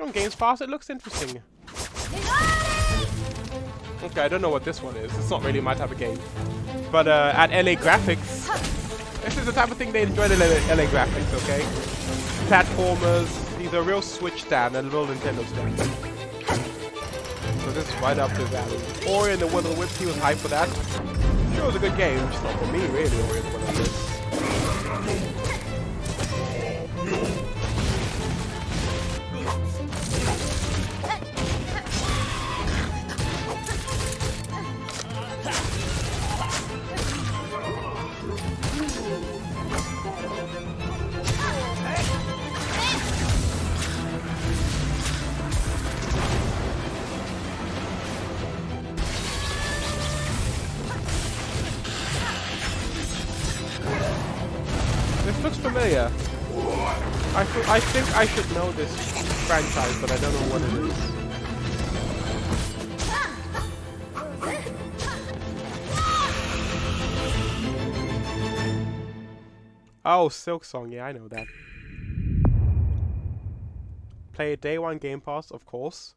on Games Pass. It looks interesting. Okay, I don't know what this one is. It's not really my type of game. But uh, at LA Graphics, this is the type of thing they enjoy at LA, LA Graphics, okay? Platformers, these are real Switch stand and real Nintendo stand. So this is right up to alley. Ori and the the Wisps, he was hyped for that. Sure, it was a good game, just not for me, really, Ori and the Will of Looks familiar. I, I think I should know this franchise, but I don't know what it is. Oh, Silksong, yeah, I know that. Play it day one Game Pass, of course.